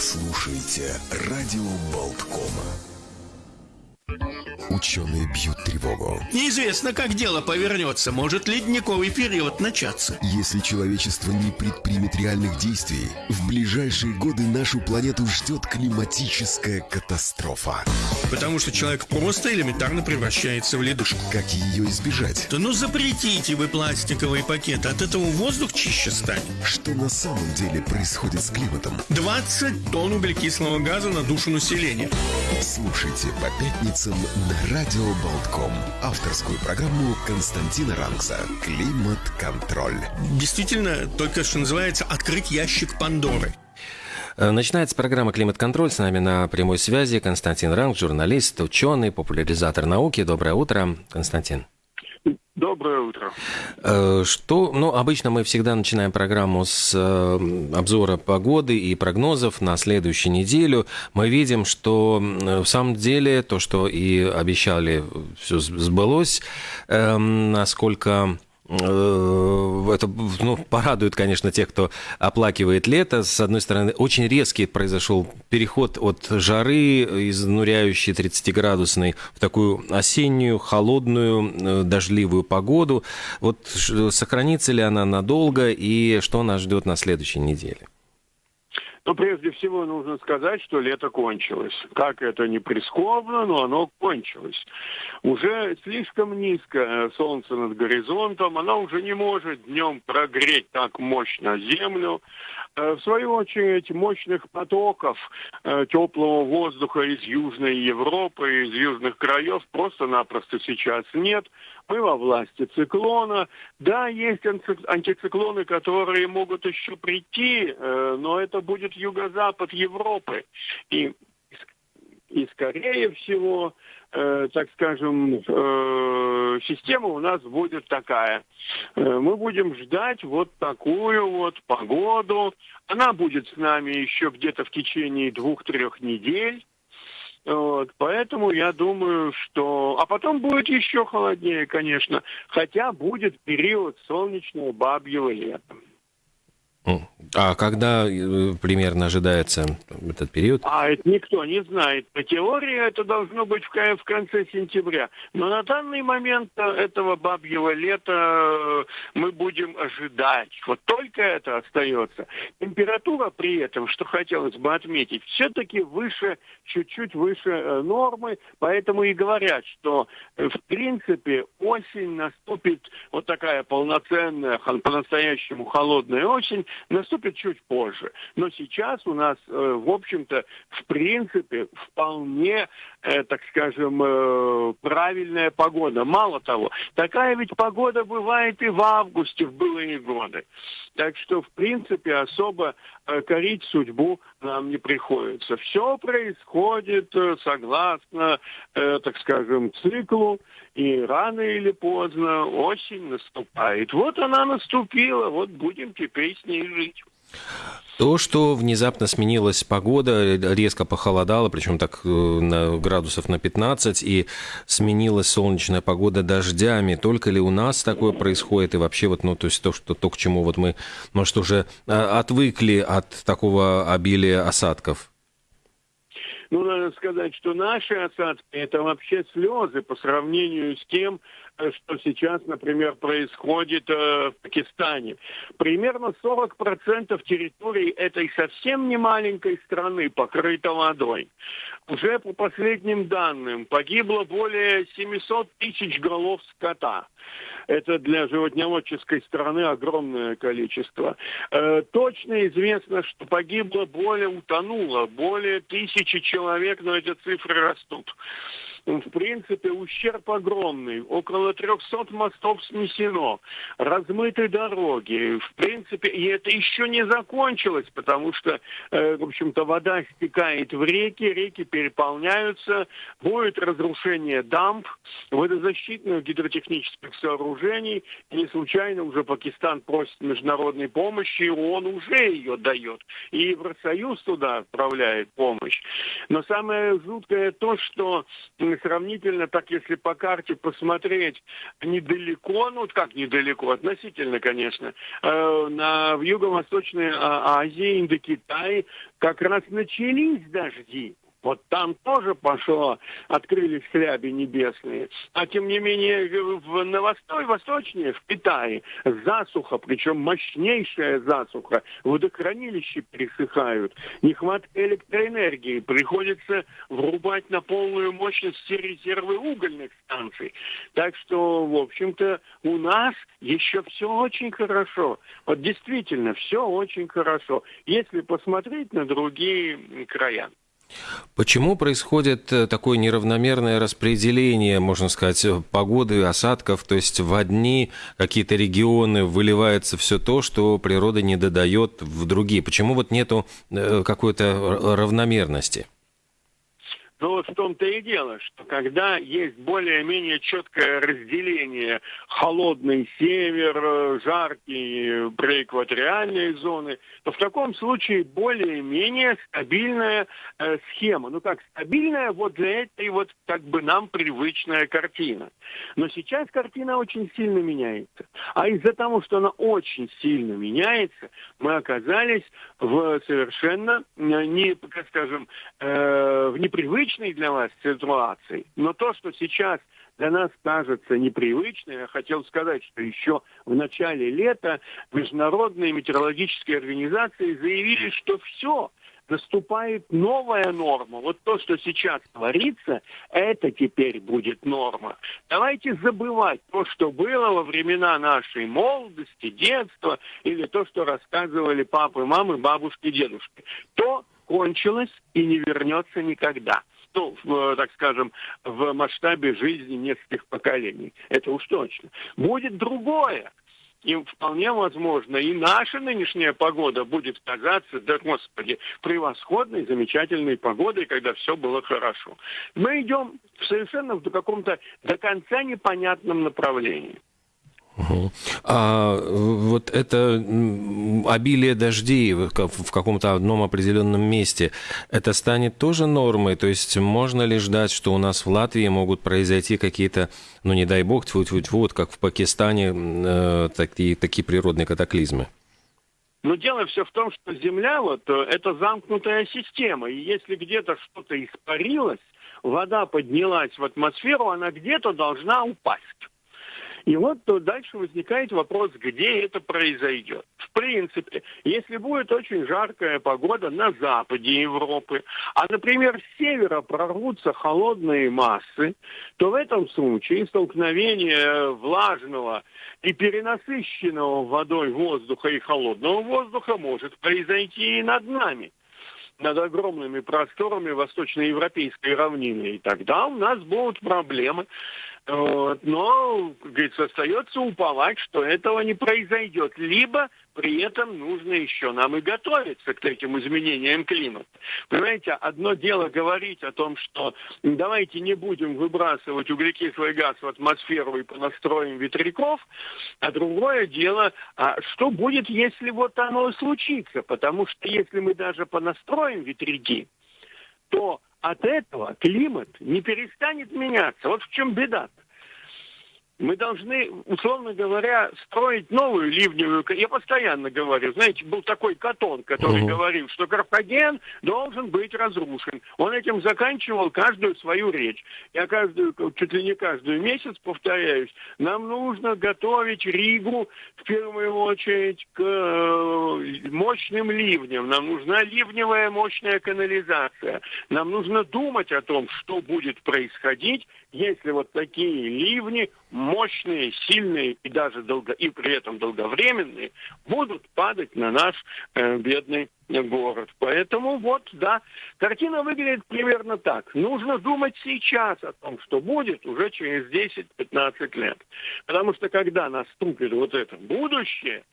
слушаете «Радио Болткома». Ученые бьют тревогу. Неизвестно, как дело повернется. Может ледниковый период начаться. Если человечество не предпримет реальных действий, в ближайшие годы нашу планету ждет климатическая катастрофа. Потому что человек просто элементарно превращается в ледышку. Как ее избежать? Да ну запретите вы пластиковые пакеты. От этого воздух чище станет. Что на самом деле происходит с климатом? 20 тонн углекислого газа на душу населения. Слушайте по пятницам на Радио Болтком. Авторскую программу Константина Ранкса «Климат-контроль». Действительно, только что называется «Открыть ящик Пандоры». Э, Начинается программа «Климат-контроль». С нами на прямой связи Константин Ранг, журналист, ученый, популяризатор науки. Доброе утро, Константин. Доброе утро. Э, Что, ну, обычно мы всегда начинаем программу с э, обзора погоды и прогнозов на следующую неделю. Мы видим, что в самом деле то, что и обещали, все сбылось. Эм, Насколько это ну, порадует, конечно, тех, кто оплакивает лето. С одной стороны, очень резкий произошел переход от жары, изнуряющей 30-градусной, в такую осеннюю, холодную, э, дождливую погоду. Вот сохранится ли она надолго и что нас ждет на следующей неделе? Но прежде всего нужно сказать, что лето кончилось. Как это не прискорбно, но оно кончилось. Уже слишком низко э, солнце над горизонтом, оно уже не может днем прогреть так мощно землю. Э, в свою очередь, мощных потоков э, теплого воздуха из Южной Европы, из южных краев просто-напросто сейчас нет. Мы во власти циклона. Да, есть антициклоны, которые могут еще прийти, э, но это будет юго-запад Европы. И, и скорее всего, э, так скажем, э, система у нас будет такая. Э, мы будем ждать вот такую вот погоду. Она будет с нами еще где-то в течение двух-трех недель. Вот, поэтому я думаю, что... А потом будет еще холоднее, конечно. Хотя будет период солнечного бабьего лета. А когда э, примерно ожидается этот период? А это никто не знает. По теории это должно быть в, конце сентября. Но на данный момент э, этого бабьего лета э, мы будем ожидать. Вот только это остается. Температура при этом, что хотелось бы отметить, все-таки выше, чуть-чуть выше нормы. Поэтому и говорят, что в принципе осень наступит вот такая полноценная, по-настоящему холодная осень, наступит чуть позже. Но сейчас у нас, э, в общем-то, в принципе, вполне, э, так скажем, э, правильная погода. Мало того, такая ведь погода бывает и в августе в былые годы. Так что, в принципе, особо корить судьбу нам не приходится. Все происходит согласно, так скажем, циклу, и рано или поздно осень наступает. Вот она наступила, вот будем теперь с ней жить. То, что внезапно сменилась погода, резко похолодало, причем так э, на градусов на 15, и сменилась солнечная погода дождями. Только ли у нас такое происходит? И вообще вот, ну, то есть то, что, то к чему вот мы, может, уже а, отвыкли от такого обилия осадков? Ну, надо сказать, что наши осадки – это вообще слезы по сравнению с тем, э, что сейчас, например, происходит э, в Пакистане. Примерно 40% территории этой совсем не маленькой страны покрыта водой. Уже по последним данным погибло более 700 тысяч голов скота. Это для животноводческой страны огромное количество. Э, точно известно, что погибло более, утонуло более тысячи человек, но эти цифры растут в принципе, ущерб огромный. Около 300 мостов снесено, размыты дороги. В принципе, и это еще не закончилось, потому что, э, в общем-то, вода стекает в реки, реки переполняются, будет разрушение дамб, водозащитных гидротехнических сооружений. Не случайно уже Пакистан просит международной помощи, и он уже ее дает. И Евросоюз туда отправляет помощь. Но самое жуткое то, что сравнительно, так если по карте посмотреть, недалеко, ну как недалеко, относительно, конечно, э, на, в Юго-Восточной а, Азии, Индокитае как раз начались дожди. Вот там тоже пошло, открылись хляби небесные. А тем не менее, в, на восточнее, в Китае, засуха, причем мощнейшая засуха. Водохранилища пересыхают. Нехватка электроэнергии. Приходится врубать на полную мощность все резервы угольных станций. Так что, в общем-то, у нас еще все очень хорошо. Вот действительно, все очень хорошо. Если посмотреть на другие края. Почему происходит э, такое неравномерное распределение, можно сказать, погоды, осадков? То есть в одни какие-то регионы выливается все то, что природа не додает в другие. Почему вот нету э, какой-то равномерности? Но вот в том-то и дело, что когда есть более-менее четкое разделение холодный север, жаркие преэкваториальные зоны, то в таком случае более-менее стабильная э, схема. Ну как стабильная вот для этой вот как бы нам привычная картина. Но сейчас картина очень сильно меняется. А из-за того, что она очень сильно меняется, мы оказались в совершенно э, не, как скажем, э, в непривычном привычной для вас ситуации, но то, что сейчас для нас кажется непривычным, я хотел сказать, что еще в начале лета международные метеорологические организации заявили, что все, наступает новая норма. Вот то, что сейчас творится, это теперь будет норма. Давайте забывать то, что было во времена нашей молодости, детства, или то, что рассказывали папы, мамы, бабушки, дедушки. То кончилось и не вернется никогда ну, в, так скажем, в масштабе жизни нескольких поколений. Это уж точно. Будет другое. И вполне возможно, и наша нынешняя погода будет казаться, да господи, превосходной, замечательной погодой, когда все было хорошо. Мы идем совершенно в каком-то до конца непонятном направлении. А вот это обилие дождей в каком-то одном определенном месте, это станет тоже нормой? То есть можно ли ждать, что у нас в Латвии могут произойти какие-то, ну не дай бог, тьфу -тьфу -тьфу, вот как в Пакистане, э, такие, такие природные катаклизмы? Но дело все в том, что Земля вот э, это замкнутая система, и если где-то что-то испарилось, вода поднялась в атмосферу, она где-то должна упасть. И вот дальше возникает вопрос, где это произойдет. В принципе, если будет очень жаркая погода на западе Европы, а, например, с севера прорвутся холодные массы, то в этом случае столкновение влажного и перенасыщенного водой воздуха и холодного воздуха может произойти и над нами над огромными просторами восточноевропейской равнины. И тогда у нас будут проблемы вот. Но, говорится, остается уповать, что этого не произойдет. Либо при этом нужно еще нам и готовиться к этим изменениям климата. Понимаете, одно дело говорить о том, что давайте не будем выбрасывать углекислый газ в атмосферу и понастроим ветряков, а другое дело, а что будет, если вот оно случится? Потому что если мы даже понастроим ветряки, то от этого климат не перестанет меняться. Вот в чем беда. -то. Мы должны, условно говоря, строить новую ливневую... Я постоянно говорю, знаете, был такой Катон, который uh-huh. говорил, что Карфаген должен быть разрушен. Он этим заканчивал каждую свою речь. Я каждую, чуть ли не каждую месяц повторяюсь, нам нужно готовить Ригу в первую очередь к э, мощным ливням. Нам нужна ливневая мощная канализация. Нам нужно думать о том, что будет происходить, если вот такие ливни мощные, сильные и даже долго, и при этом долговременные, будут падать на наш э, бедный город. Поэтому вот, да, картина выглядит примерно так. Нужно думать сейчас о том, что будет уже через 10-15 лет. Потому что когда наступит вот это будущее,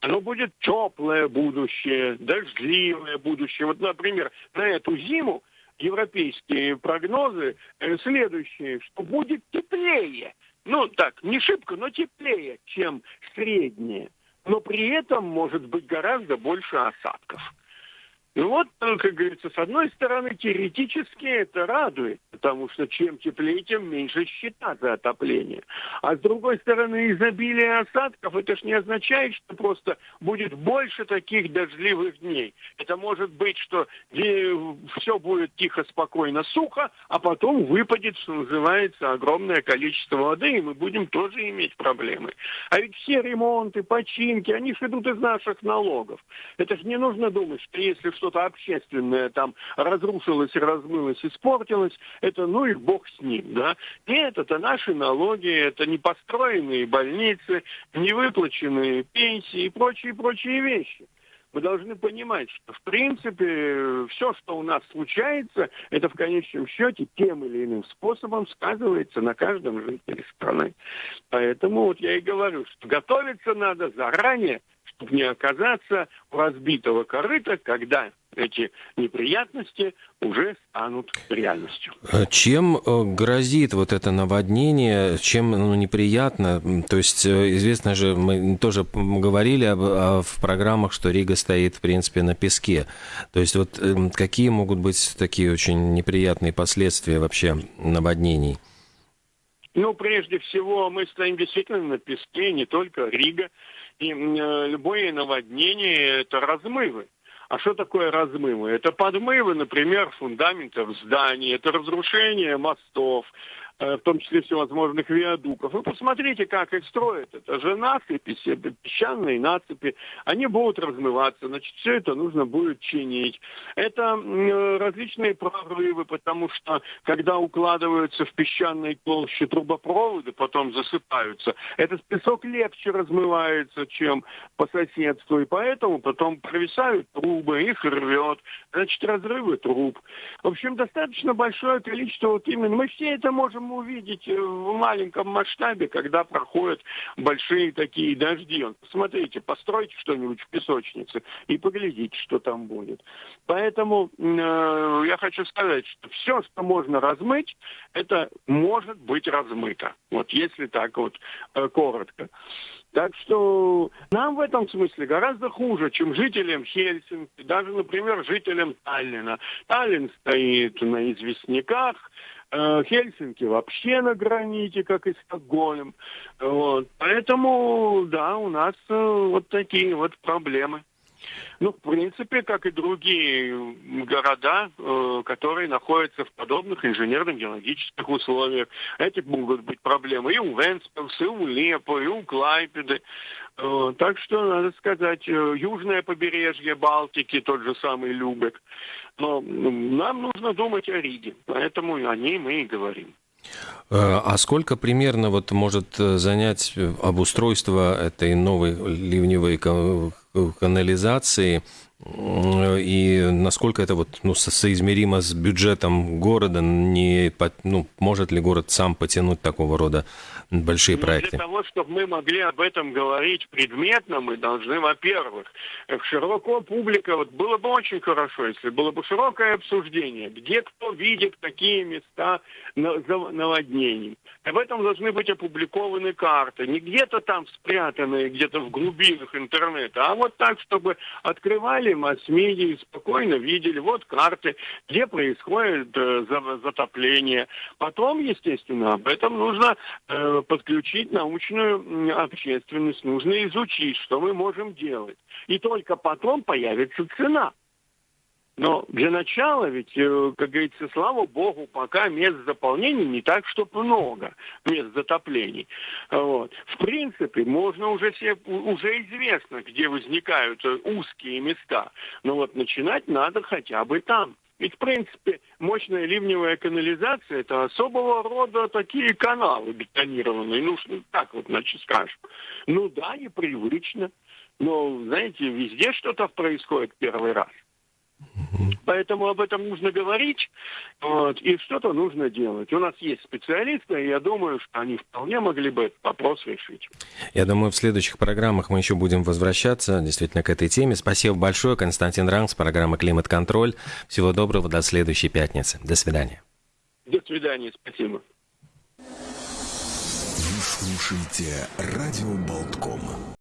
оно будет теплое будущее, дождливое будущее. Вот, например, на эту зиму европейские прогнозы э, следующие, что будет теплее. Ну, так, не шибко, но теплее, чем среднее. Но при этом может быть гораздо больше осадков. Ну вот, как говорится, с одной стороны, теоретически это радует, потому что чем теплее, тем меньше счета за отопление. А с другой стороны, изобилие осадков, это ж не означает, что просто будет больше таких дождливых дней. Это может быть, что все будет тихо, спокойно, сухо, а потом выпадет, что называется, огромное количество воды, и мы будем тоже иметь проблемы. А ведь все ремонты, починки, они же идут из наших налогов. Это же не нужно думать, что если что что-то общественное там разрушилось, размылось, испортилось, это ну и бог с ним, да. Нет, это наши налоги, это не построенные больницы, не выплаченные пенсии и прочие-прочие вещи. Мы должны понимать, что в принципе все, что у нас случается, это в конечном счете тем или иным способом сказывается на каждом жителе страны. Поэтому вот я и говорю, что готовиться надо заранее, чтобы не оказаться у разбитого корыта, когда эти неприятности уже станут реальностью. Э, чем э, грозит вот это наводнение, чем ну, неприятно? То есть э, известно же, мы тоже говорили об, о, в программах, что Рига стоит, в принципе, на песке. То есть вот какие могут быть такие очень неприятные последствия вообще наводнений? Ну, прежде всего, мы стоим действительно на песке, не только Рига. И э, любое наводнение – это размывы. А что такое размывы? Это подмывы, например, фундаментов зданий, это разрушение мостов, в том числе всевозможных виадуков. Вы посмотрите, как их строят. Это же насыпи, песчаные насыпи. Они будут размываться. Значит, все это нужно будет чинить. Это различные прорывы, потому что когда укладываются в песчаной толще трубопроводы, потом засыпаются, этот песок легче размывается, чем по соседству. И поэтому потом провисают трубы, их рвет. Значит, разрывы труб. В общем, достаточно большое количество вот именно. Мы все это можем можем увидеть э, в маленьком масштабе, когда проходят большие такие дожди. Посмотрите, постройте что-нибудь в песочнице и поглядите, что там будет. Поэтому э, я хочу сказать, что все, что можно размыть, это может быть размыто. Вот если так вот э, коротко. Так что нам в этом смысле гораздо хуже, чем жителям Хельсинки, даже, например, жителям Таллина. Таллин стоит на известняках, Хельсинки вообще на граните, как и Стокгольм. Вот. Поэтому, да, у нас э, вот такие вот проблемы. Ну, в принципе, как и другие города, э, которые находятся в подобных инженерно-геологических условиях. Эти могут быть проблемы и у Венспилса, и у Лепо, и у Клайпеды. Э, так что, надо сказать, э, южное побережье Балтики, тот же самый Любек. Но нам нужно думать о Риге, поэтому о ней мы и говорим. Э, а сколько примерно вот может занять обустройство этой новой ливневой канализации и насколько это вот ну, соизмеримо с бюджетом города, не, ну, может ли город сам потянуть такого рода большие ну, проекты? Для того, чтобы мы могли об этом говорить предметно, мы должны, во-первых, широко публика, вот было бы очень хорошо, если было бы широкое обсуждение, где кто видит какие места наводнений. Об этом должны быть опубликованы карты, не где-то там спрятанные, где-то в глубинах интернета, а вот так, чтобы открывали масс-медиа и спокойно видели, вот карты, где происходит э, затопление. Потом, естественно, об этом нужно э, подключить научную общественность, нужно изучить, что мы можем делать. И только потом появится цена. Но для начала, ведь, э, как говорится, слава богу, пока мест заполнений не так, чтобы много мест затоплений. Вот. В принципе, можно уже все, уже известно, где возникают э, узкие места. Но вот начинать надо хотя бы там. Ведь, в принципе, мощная ливневая канализация – это особого рода такие каналы бетонированные. Ну, так вот, значит, скажем. Ну да, непривычно. Но, знаете, везде что-то происходит первый раз. Поэтому об этом нужно говорить, вот, и что-то нужно делать. У нас есть специалисты, и я думаю, что они вполне могли бы этот вопрос решить. Я думаю, в следующих программах мы еще будем возвращаться действительно к этой теме. Спасибо большое, Константин Ранг с программы «Климат-контроль». Всего доброго, до следующей пятницы. До свидания. До свидания, спасибо. Вы слушаете «Радио Болтком».